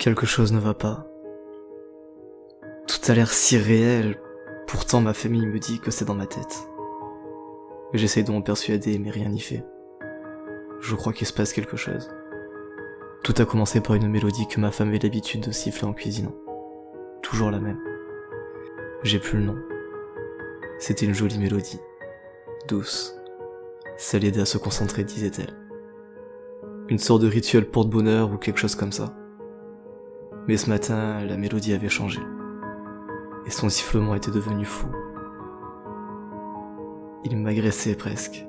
Quelque chose ne va pas. Tout a l'air si réel, pourtant ma famille me dit que c'est dans ma tête. J'essaye de m'en persuader, mais rien n'y fait. Je crois qu'il se passe quelque chose. Tout a commencé par une mélodie que ma femme avait l'habitude de siffler en cuisinant. Toujours la même. J'ai plus le nom. C'était une jolie mélodie. Douce. Ça l'aidait à se concentrer, disait-elle. Une sorte de rituel porte-bonheur ou quelque chose comme ça. Mais ce matin, la mélodie avait changé. Et son sifflement était devenu fou. Il m'agressait presque.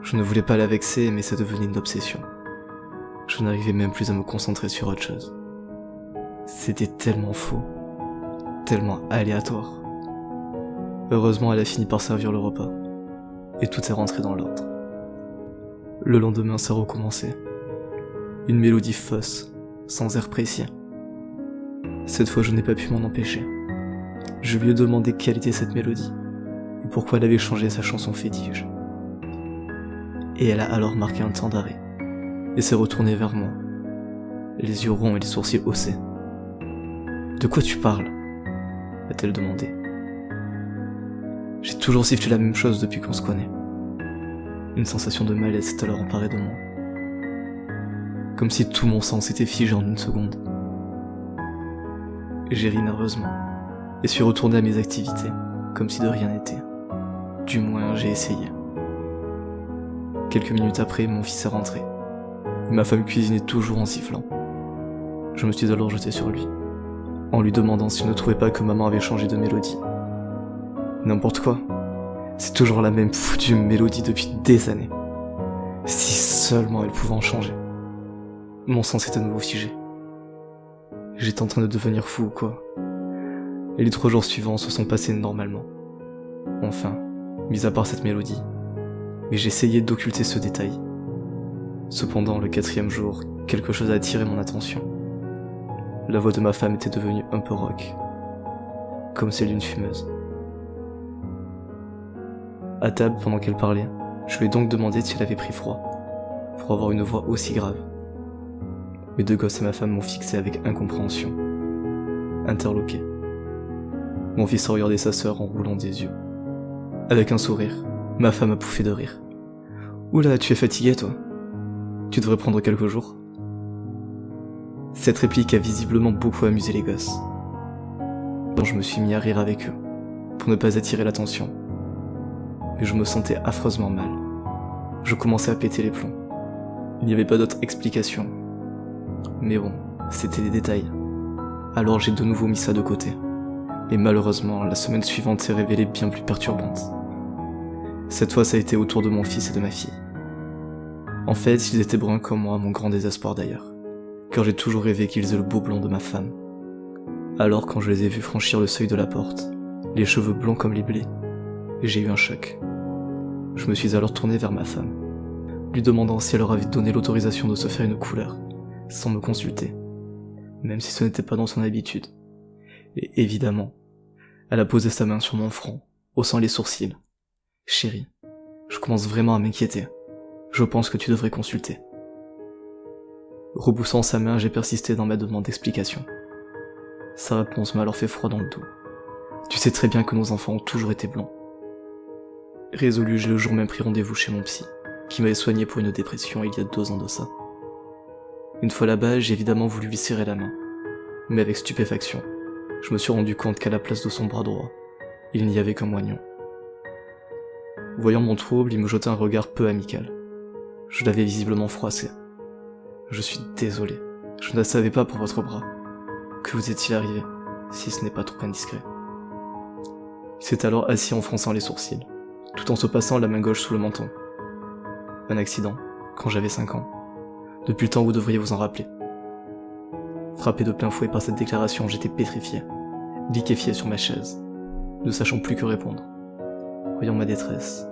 Je ne voulais pas la vexer, mais ça devenait une obsession. Je n'arrivais même plus à me concentrer sur autre chose. C'était tellement faux, tellement aléatoire. Heureusement, elle a fini par servir le repas, et tout est rentré dans l'ordre. Le lendemain, ça recommençait. Une mélodie fausse, sans air précis. Cette fois, je n'ai pas pu m'en empêcher. Je lui ai demandé quelle était cette mélodie, et pourquoi elle avait changé sa chanson fétiche. Et elle a alors marqué un temps d'arrêt, et s'est retournée vers moi, les yeux ronds et les sourcils haussés. De quoi tu parles a-t-elle demandé. J'ai toujours sifflé la même chose depuis qu'on se connaît. Une sensation de malaise s'est alors emparée de moi. Comme si tout mon sang s'était figé en une seconde. J'ai ri nerveusement et suis retourné à mes activités, comme si de rien n'était. Du moins, j'ai essayé. Quelques minutes après, mon fils est rentré. Ma femme cuisinait toujours en sifflant. Je me suis alors jeté sur lui, en lui demandant s'il ne trouvait pas que maman avait changé de mélodie. N'importe quoi. C'est toujours la même foutue mélodie depuis des années. Si seulement elle pouvait en changer. Mon sang s'est à nouveau figé. J'étais en train de devenir fou ou quoi. Et les trois jours suivants se sont passés normalement. Enfin, mis à part cette mélodie. Mais j'essayais d'occulter ce détail. Cependant, le quatrième jour, quelque chose a attiré mon attention. La voix de ma femme était devenue un peu rock, comme celle d'une fumeuse. À table, pendant qu'elle parlait, je lui ai donc demandé si elle avait pris froid, pour avoir une voix aussi grave. Mes deux gosses et ma femme m'ont fixé avec incompréhension, interloqué. Mon fils a regardé sa sœur en roulant des yeux. Avec un sourire, ma femme a pouffé de rire. Oula, tu es fatigué, toi? Tu devrais prendre quelques jours Cette réplique a visiblement beaucoup amusé les gosses. Donc je me suis mis à rire avec eux, pour ne pas attirer l'attention. Mais je me sentais affreusement mal. Je commençais à péter les plombs. Il n'y avait pas d'autre explication. Mais bon, c'était des détails. Alors j'ai de nouveau mis ça de côté. Et malheureusement, la semaine suivante s'est révélée bien plus perturbante. Cette fois, ça a été autour de mon fils et de ma fille. En fait, ils étaient bruns comme moi, mon grand désespoir d'ailleurs. Car j'ai toujours rêvé qu'ils aient le beau blond de ma femme. Alors quand je les ai vus franchir le seuil de la porte, les cheveux blonds comme les blés, j'ai eu un choc. Je me suis alors tourné vers ma femme, lui demandant si elle leur avait donné l'autorisation de se faire une couleur, sans me consulter, même si ce n'était pas dans son habitude. Et évidemment, elle a posé sa main sur mon front, haussant les sourcils. Chérie, je commence vraiment à m'inquiéter. Je pense que tu devrais consulter. Repoussant sa main, j'ai persisté dans ma demande d'explication. Sa réponse m'a alors fait froid dans le dos. Tu sais très bien que nos enfants ont toujours été blonds. Résolu, j'ai le jour même pris rendez-vous chez mon psy, qui m'avait soigné pour une dépression il y a deux ans de ça. Une fois là-bas, j'ai évidemment voulu lui serrer la main. Mais avec stupéfaction, je me suis rendu compte qu'à la place de son bras droit, il n'y avait qu'un moignon. Voyant mon trouble, il me jeta un regard peu amical. Je l'avais visiblement froissé. Je suis désolé, je ne savais pas pour votre bras. Que vous est-il arrivé, si ce n'est pas trop indiscret Il s'est alors assis en fronçant les sourcils, tout en se passant la main gauche sous le menton. Un accident, quand j'avais 5 ans. Depuis le temps, vous devriez vous en rappeler. Frappé de plein fouet par cette déclaration, j'étais pétrifié, liquéfié sur ma chaise, ne sachant plus que répondre. Voyant ma détresse,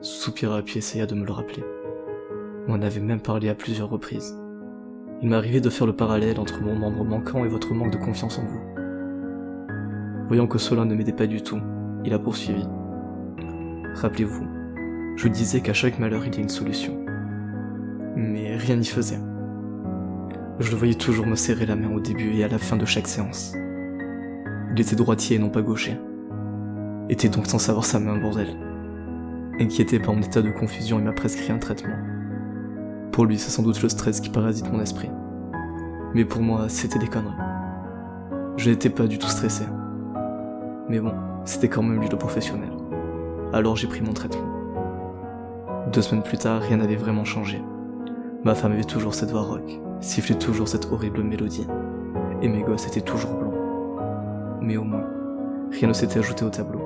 soupira puis essaya de me le rappeler. On en avait même parlé à plusieurs reprises. Il arrivé de faire le parallèle entre mon membre manquant et votre manque de confiance en vous. Voyant que cela ne m'aidait pas du tout, il a poursuivi. Rappelez-vous, je disais qu'à chaque malheur il y a une solution. Mais rien n'y faisait. Je le voyais toujours me serrer la main au début et à la fin de chaque séance. Il était droitier et non pas gaucher. Était donc sans savoir sa main, bordel. Inquiété par mon état de confusion, il m'a prescrit un traitement. Pour lui, c'est sans doute le stress qui parasite mon esprit. Mais pour moi, c'était des conneries. Je n'étais pas du tout stressé. Mais bon, c'était quand même lui le professionnel. Alors j'ai pris mon traitement. Deux semaines plus tard, rien n'avait vraiment changé. Ma femme avait toujours cette voix rock, sifflait toujours cette horrible mélodie, et mes gosses étaient toujours blancs. Mais au moins, rien ne s'était ajouté au tableau.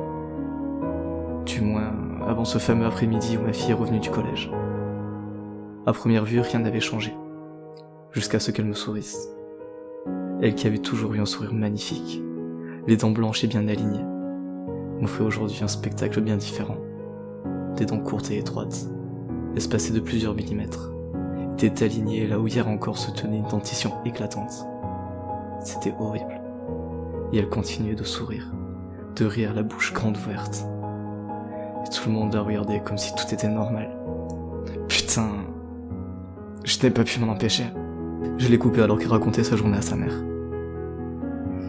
Du moins, avant ce fameux après-midi où ma fille est revenue du collège. À première vue, rien n'avait changé, jusqu'à ce qu'elle me sourisse. Elle qui avait toujours eu un sourire magnifique, les dents blanches et bien alignées, m'offrait aujourd'hui un spectacle bien différent. Des dents courtes et étroites, espacées de plusieurs millimètres, étaient alignées là où hier encore se tenait une dentition éclatante. C'était horrible. Et elle continuait de sourire, de rire la bouche grande ouverte. Et tout le monde la regardait comme si tout était normal. Putain, je n'ai pas pu m'en empêcher. Je l'ai coupé alors qu'il racontait sa journée à sa mère.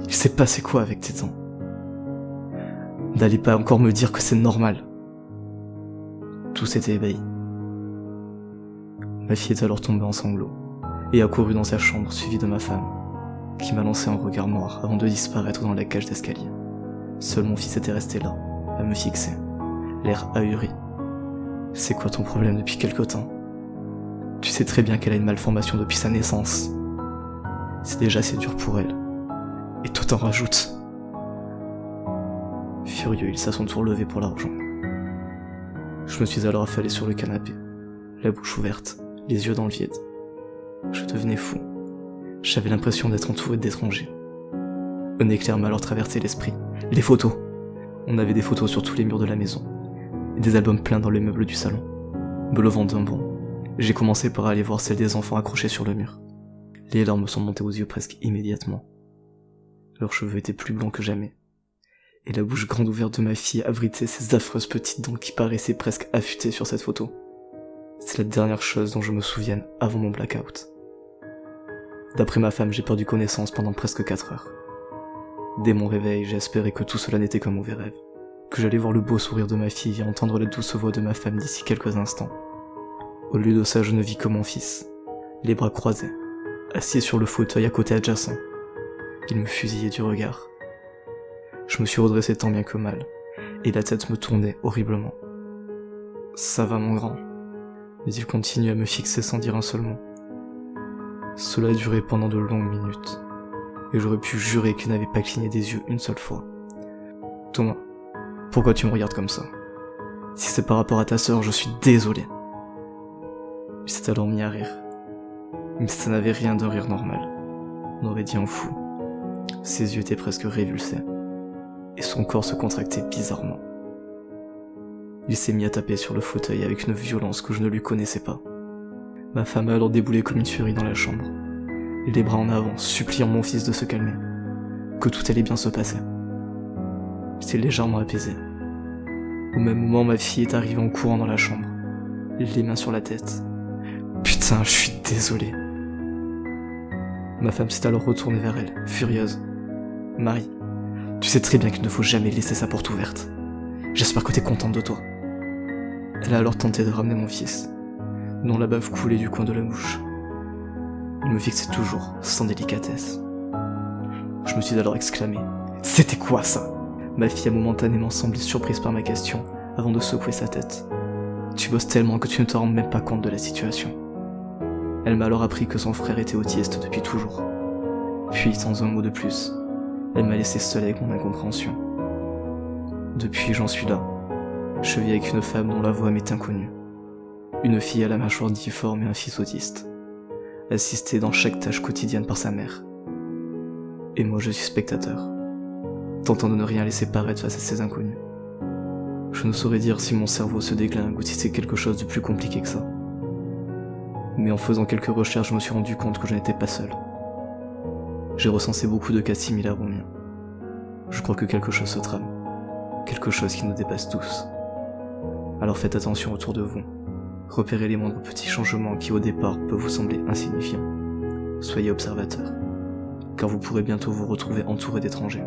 Il s'est passé quoi avec tes dents? N'allez pas encore me dire que c'est normal. Tout s'était ébahi. Ma fille est alors tombée en sanglots et a couru dans sa chambre suivie de ma femme, qui m'a lancé un regard noir avant de disparaître dans la cage d'escalier. Seul mon fils était resté là, à me fixer, l'air ahuri. C'est quoi ton problème depuis quelque temps? Tu sais très bien qu'elle a une malformation depuis sa naissance. C'est déjà assez dur pour elle. Et toi t'en rajoutes. Furieux, il s'est à son tour levé pour la. Je me suis alors affalé sur le canapé, la bouche ouverte, les yeux dans le vide. Je devenais fou. J'avais l'impression d'être entouré d'étrangers. Un éclair m'a alors traversé l'esprit. Les photos On avait des photos sur tous les murs de la maison, et des albums pleins dans les meubles du salon. Me levant d'un bond, j'ai commencé par aller voir celles des enfants accrochés sur le mur. Les larmes sont montées aux yeux presque immédiatement. Leurs cheveux étaient plus blonds que jamais, et la bouche grande ouverte de ma fille abritait ces affreuses petites dents qui paraissaient presque affûtées sur cette photo. C'est la dernière chose dont je me souvienne avant mon blackout. D'après ma femme, j'ai perdu connaissance pendant presque 4 heures. Dès mon réveil, j'ai espéré que tout cela n'était qu'un mauvais rêve, que j'allais voir le beau sourire de ma fille et entendre la douce voix de ma femme d'ici quelques instants. Au lieu de ça, je ne vis que mon fils, les bras croisés, assis sur le fauteuil à côté adjacent. Il me fusillait du regard. Je me suis redressé tant bien que mal, et la tête me tournait horriblement. Ça va mon grand. Mais il continue à me fixer sans dire un seul mot. Cela a duré pendant de longues minutes, et j'aurais pu jurer qu'il n'avait pas cligné des yeux une seule fois. Thomas, pourquoi tu me regardes comme ça? Si c'est par rapport à ta sœur, je suis désolé. Il s'est alors mis à rire. Mais ça n'avait rien d'un rire normal. On aurait dit un fou. Ses yeux étaient presque révulsés et son corps se contractait bizarrement. Il s'est mis à taper sur le fauteuil avec une violence que je ne lui connaissais pas. Ma femme a alors déboulé comme une furie dans la chambre, les bras en avant, suppliant mon fils de se calmer, que tout allait bien se passer. J'étais légèrement apaisé. Au même moment, ma fille est arrivée en courant dans la chambre, les mains sur la tête. Putain, je suis désolé. Ma femme s'est alors retournée vers elle, furieuse. Marie, tu sais très bien qu'il ne faut jamais laisser sa porte ouverte. J'espère que t'es contente de toi. Elle a alors tenté de ramener mon fils, dont la bave coulait du coin de la bouche. Il me fixait toujours, sans délicatesse. Je me suis alors exclamé C'était quoi ça? Ma fille a momentanément semblé surprise par ma question, avant de secouer sa tête. Tu bosses tellement que tu ne te rends même pas compte de la situation. Elle m'a alors appris que son frère était autiste depuis toujours. Puis, sans un mot de plus, elle m'a laissé seule avec mon incompréhension. Depuis, j'en suis là. Je vis avec une femme dont la voix m'est inconnue. Une fille à la mâchoire difforme et un fils autiste. Assisté dans chaque tâche quotidienne par sa mère. Et moi, je suis spectateur. Tentant de ne rien laisser paraître face à ces inconnus. Je ne saurais dire si mon cerveau se déglingue ou si c'est quelque chose de plus compliqué que ça. Mais en faisant quelques recherches, je me suis rendu compte que je n'étais pas seul. J'ai recensé beaucoup de cas similaires aux miens. Je crois que quelque chose se trame. Quelque chose qui nous dépasse tous. Alors faites attention autour de vous. Repérez les moindres petits changements qui au départ peuvent vous sembler insignifiants. Soyez observateurs, car vous pourrez bientôt vous retrouver entouré d'étrangers.